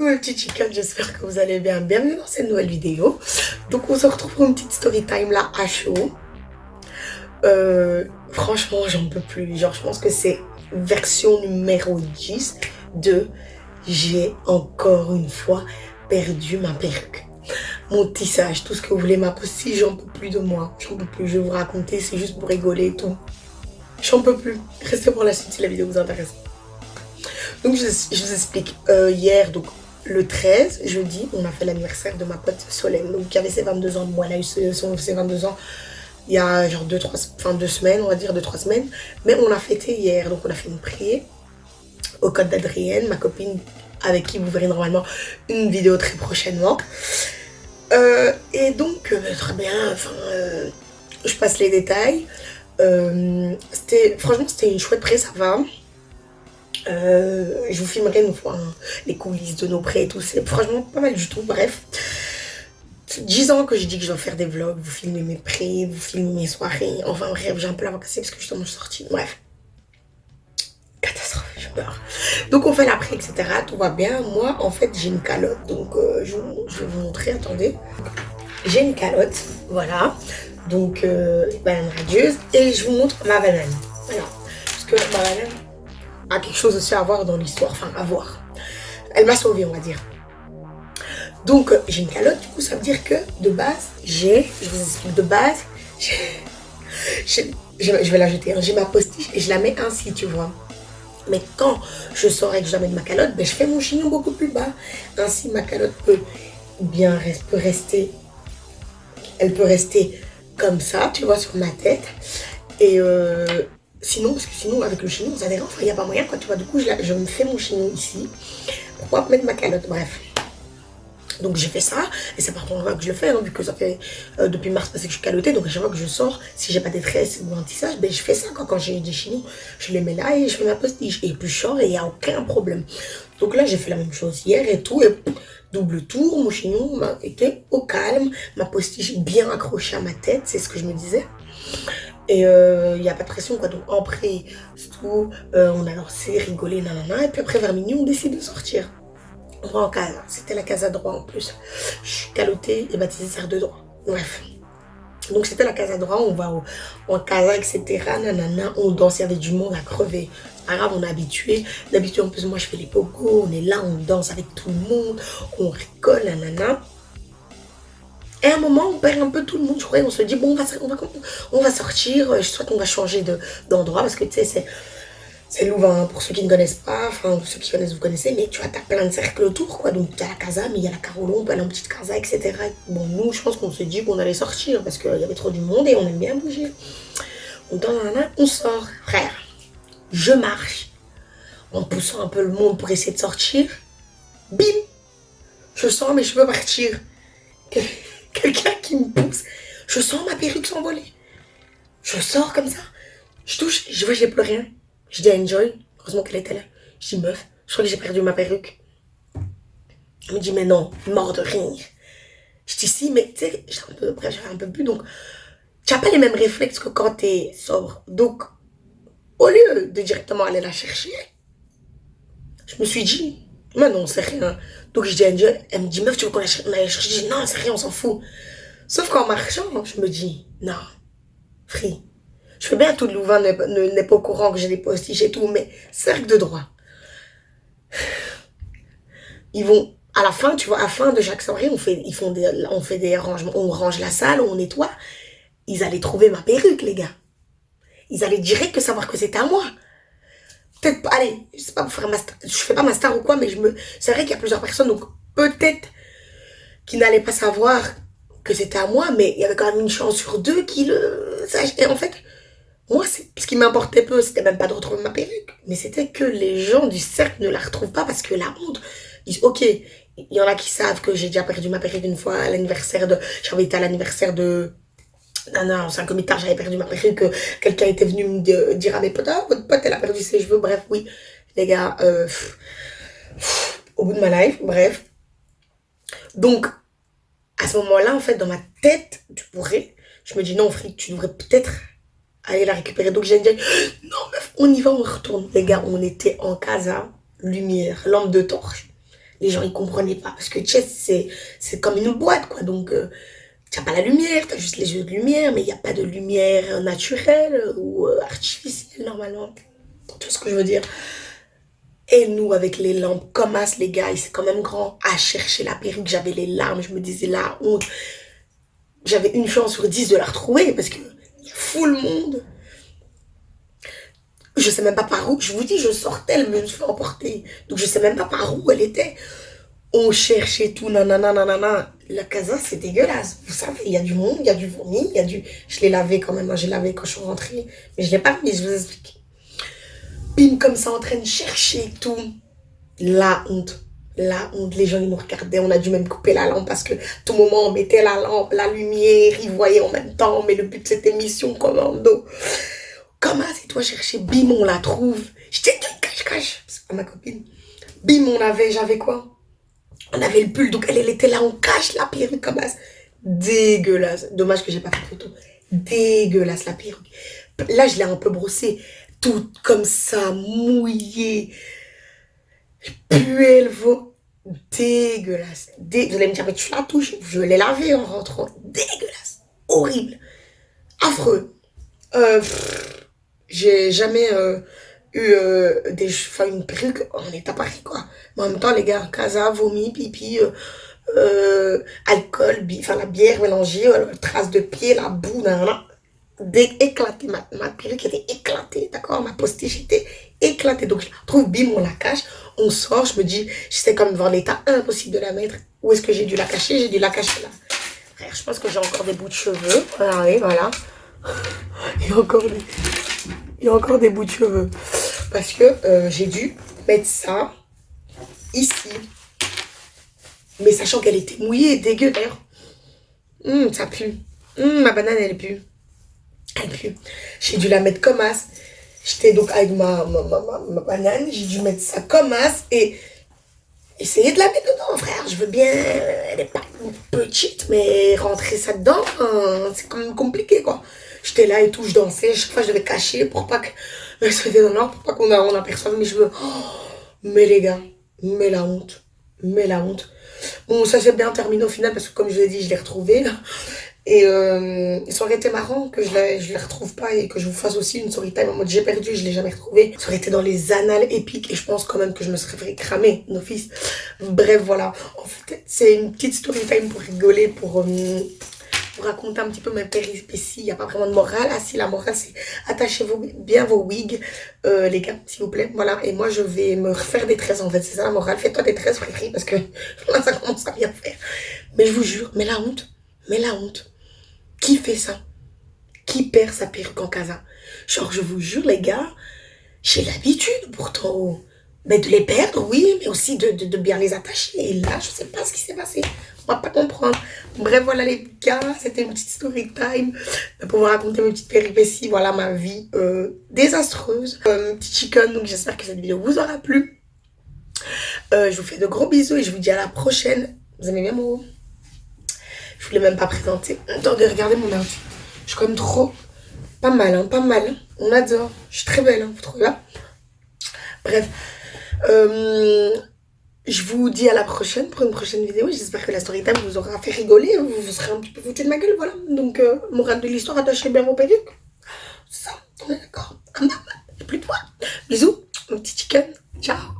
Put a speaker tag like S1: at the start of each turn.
S1: Coucou mes petits j'espère que vous allez bien. Bienvenue dans cette nouvelle vidéo. Donc on se retrouve pour une petite story time là à chaud. Euh, franchement, j'en peux plus. Genre, je pense que c'est version numéro 10 de j'ai encore une fois perdu ma perruque. Mon tissage, tout ce que vous voulez, ma si j'en peux plus de moi. J'en peux plus, je vais vous raconter, c'est juste pour rigoler et tout. J'en peux plus. Restez pour la suite si la vidéo vous intéresse. Donc je, vous explique. Euh, hier, donc le 13, jeudi, on a fait l'anniversaire de ma pote Solène. Donc qui avait ses 22 ans. Moi, elle a eu ses, 22 ans il y a genre 2 trois, deux semaines, on va dire 2-3 semaines. Mais on a fêté hier. Donc on a fait une prière au code d'Adrienne, ma copine avec qui vous verrez normalement une vidéo très prochainement. Euh, et donc, euh, très bien, enfin, je passe les détails. franchement, c'était une chouette pré, ça va. Euh, je vous filmerai une fois hein, les coulisses de nos prêts et tout. C'est franchement pas mal du tout. Bref, 10 ans que je dis que je dois faire des vlogs, vous filmer mes prêts, vous filmer mes soirées. Enfin bref, j'ai un peu la cassé parce que je suis sortie. Bref. Catastrophe, je peur. Donc on fait l'après, etc. Tout va bien. Moi, en fait, j'ai une calotte. Donc euh, je, vais vous montrer, attendez. J'ai une calotte, voilà. Donc, euh, banane radieuse. Et je vous montre ma banane. Voilà. Parce que ma banane, a quelque chose aussi à voir dans l'histoire, enfin à voir. Elle m'a sauvée, on va dire. Donc, j'ai une calotte, du coup, ça veut dire que de base, j'ai, je vous explique, de base, je vais la jeter, hein. j'ai ma postiche et je la mets ainsi, tu vois. Mais quand je saurai que je la mets de ma calotte, ben, je fais mon chignon beaucoup plus bas. Ainsi, ma calotte peut bien peut rester, elle peut rester comme ça, tu vois, sur ma tête. Et, euh, Sinon, parce que sinon, avec le chignon, vous allez il n'y a pas moyen, quoi, tu vois. Du coup, je, me fais mon chignon ici. Pourquoi mettre ma calotte Bref. Donc, j'ai fait ça. Et c'est par contre que je le fais, hein, vu que ça fait euh, depuis mars passé que je suis calottée. Donc, à chaque fois que je sors, si j'ai pas des tresses ou un tissage, ben, je fais ça. Quand, quand j'ai des chignons, je les mets là et je fais ma postiche. Et puis, je sors et il n'y a aucun problème. Donc là, j'ai fait la même chose hier et tout. Et double tour, mon chignon était au calme. Ma postiche bien accrochée à ma tête, c'est ce que je me disais. Et il euh, n'y a pas de pression, quoi. Donc, après, tout, euh, on a lancé, rigolé, nanana. Et puis après, vers minuit, on décide de sortir. On va en casa. C'était la casa droit en plus. Je suis calottée et baptisée serre de droit. Bref. Donc, c'était la casa droit. On va en casa, etc. Nanana. On danse. Il y avait du monde à crever. C'est pas grave, on est habitué. D'habitude, en plus, moi, je fais les pogos. On est là, on danse avec tout le monde. On rigole, nanana. Et à un moment, on perd un peu tout le monde, je crois, on se dit, bon, on va, on va, sortir, euh, soit on va changer d'endroit, parce que tu sais, c'est Louvain, pour ceux qui ne connaissent pas, enfin, ceux qui connaissent, vous connaissez, mais tu vois, t'as plein de cercles autour, quoi. Donc, tu as la casa, mais il y a la Carolo, on peut aller en petite casa, etc. Bon, nous, je pense qu'on se dit qu'on allait sortir, parce qu'il y avait trop du monde et on aime bien bouger. On on sort. Frère, je marche, en poussant un peu le monde pour essayer de sortir. Bim Je sens mes cheveux partir quelqu'un qui me pousse. Je sens ma perruque s'envoler. Je sors comme ça. Je touche, je vois, j'ai plus rien. Je dis à Enjoy, heureusement qu'elle était là. Je dis, meuf, je crois que j'ai perdu ma perruque. Elle me dit, mais non, mort de rire. Je dis, si, mais tu sais, j'avais un peu plus, donc, tu n'as pas les mêmes réflexes que quand tu es sobre. Donc, au lieu de directement aller la chercher, je me suis dit, mais non, c'est rien. Donc je dis à Dieu, elle me dit, meuf, tu veux qu'on aille chercher? Je dis, non, c'est rien, on s'en fout. Sauf qu'en marchant, je me dis, non, free. Je fais bien tout de Louvain n'est pas au courant que j'ai des postiches et tout, mais cercle de droit. Ils vont, à la fin, tu vois, à la fin de chaque soirée, on fait, ils font des, on fait des rangements, on range la salle, on nettoie. Ils allaient trouver ma perruque, les gars. Ils allaient direct que savoir que c'était à moi peut-être pas, allez, je sais pas pour faire ma star, je fais pas ma star ou quoi, mais je me, c'est vrai qu'il y a plusieurs personnes, donc peut-être qui n'allaient pas savoir que c'était à moi, mais il y avait quand même une chance sur deux qui le sachent. Et en fait, moi, ce qui m'importait peu, c'était même pas de retrouver ma perruque, mais c'était que les gens du cercle ne la retrouvent pas parce que la honte, ils disent, ok, il y en a qui savent que j'ai déjà perdu ma perruque une fois à l'anniversaire de, j'avais été à l'anniversaire de, non, non, c'est un comité, j'avais perdu ma perruque, quelqu'un était venu me dire à mes potes, ah, votre pote, elle a perdu ses cheveux, bref, oui, les gars, euh, au bout de ma life, bref. Donc, à ce moment-là, en fait, dans ma tête, tu pourrais, je me dis, non, Frick, tu devrais peut-être aller la récupérer. Donc, j'ai dit, non, meuf, on y va, on retourne. Les gars, on était en casa, lumière, lampe de torche. les gens ils comprenaient pas parce que Chess c'est comme une boîte quoi donc euh, tu n'as pas la lumière, tu as juste les yeux de lumière, mais il n'y a pas de lumière naturelle ou euh, artificielle normalement. Tout ce que je veux dire. Et nous, avec les lampes, comme as, les gars, c'est quand même grand. À chercher la perruque, j'avais les larmes, je me disais la honte. J'avais une chance sur dix de la retrouver parce que y a full monde. Je sais même pas par où. Je vous dis, je sortais, elle me fait emporter. Donc je sais même pas par où elle était. On cherchait tout, nanana, nanana. La casa, c'est dégueulasse. Vous savez, il y a du monde, il y a du vomi, il y a du... Je l'ai lavé quand même, hein, j'ai lavé quand je suis rentrée. Mais je l'ai pas mis, je vous explique. Bim, comme ça, en train de chercher tout. La honte. La honte. Les gens, ils nous regardaient. On a dû même couper la lampe parce que tout moment, on mettait la lampe, la lumière, ils voyaient en même temps. Mais le but de cette émission, commando. Comment c'est toi chercher Bim, on la trouve. J'étais cache-cache. C'est ma copine. Bim, on avait, j'avais quoi? On avait le pull, donc elle, elle était là, on cache la perruque comme ça. Dégueulasse. Dommage que j'ai pas fait photo. Dégueulasse la perruque. Là, je l'ai un peu brossée. Toute comme ça, mouillée. Puelle, vaut. Dégueulasse. Dé... Vous allez me dire, mais tu la touches. Je l'ai lavée en rentrant. Dégueulasse. Horrible. Affreux. Euh, j'ai jamais... Euh, eu euh, des, une perruque on est à Paris, quoi. Mais en même temps, les gars, casa, vomi, pipi, euh, euh, alcool, enfin la bière mélangée, euh, trace de pied, la boue, dès éclaté, ma, ma perruque était éclatée, d'accord? Ma postiche était éclatée. Donc, je la trouve, bim, on la cache, on sort, je me dis, j'étais comme devant l'état impossible de la mettre. Où est-ce que j'ai dû la cacher? J'ai dû la cacher là. Frère, je pense que j'ai encore des bouts de cheveux. Voilà, voilà. Il y a encore des, il y a encore des bouts de cheveux. Parce que euh, j'ai dû mettre ça ici. Mais sachant qu'elle était mouillée, dégueu d'ailleurs. Hum, ça pue. Hum, ma banane, elle pue. Elle pue. J'ai dû la mettre comme as. J'étais donc avec ma, ma, ma, banane. J'ai dû mettre ça comme as et essayer de la mettre dedans, frère. Je veux bien. Elle est pas petite, mais rentrer ça dedans, hein, c'est quand même compliqué, quoi. J'étais là et tout, je dansais. Chaque fois, je devais cacher pour pas que c'était dans l'ordre, pour pas qu'on on aperçoive mes cheveux. Oh, mais les gars, mais la honte. Mais la honte. Bon, ça s'est bien terminé au final parce que, comme je l'ai dit, je l'ai retrouvé. Et euh, ça aurait été marrant que je ne les retrouve pas et que je vous fasse aussi une story time en mode j'ai perdu, je l'ai jamais retrouvé. Ça aurait été dans les annales épiques et je pense quand même que je me serais fait cramer, fils. Bref, voilà. En fait, c'est une petite story time pour rigoler, pour... Euh, raconter un petit peu mes péripéties. Il n'y a pas vraiment de morale. Ah si, la morale, c'est attachez-vous bien vos wigs, euh, les gars, s'il vous plaît. Voilà, et moi, je vais me refaire des tresses, en fait. C'est ça la morale. Fais-toi des tresses, frère, parce que là, ça commence à bien faire. Mais je vous jure, mais la honte, mais la honte. Qui fait ça? Qui perd sa perruque en casa? Genre, je vous jure, les gars, j'ai l'habitude pourtant de les perdre, oui, mais aussi de, de, bien les attacher. Et là, je sais pas ce qui s'est passé. On va pas comprendre. Bref, voilà les gars, c'était une petite story time pour vous raconter mes petites péripéties. Voilà ma vie euh, désastreuse. Euh, petit chicken, donc j'espère que cette vidéo vous aura plu. Euh, je vous fais de gros bisous et je vous dis à la prochaine. Vous aimez bien mon Je voulais même pas présenter. Attendez, regardez mon outfit. Je suis comme trop... Pas mal, hein, pas mal. On adore. Je suis très belle, hein, vous trouvez là Bref. Euh, je vous dis à la prochaine pour une prochaine vidéo. J'espère que la story time vous aura fait rigoler. Vous, vous serez un petit peu foutu de ma gueule, voilà. Donc, euh, morale de l'histoire, attachez bien vos perruques. C'est ça, on est d'accord. Plus de fois. Bisous, mon petit chicken. Ciao.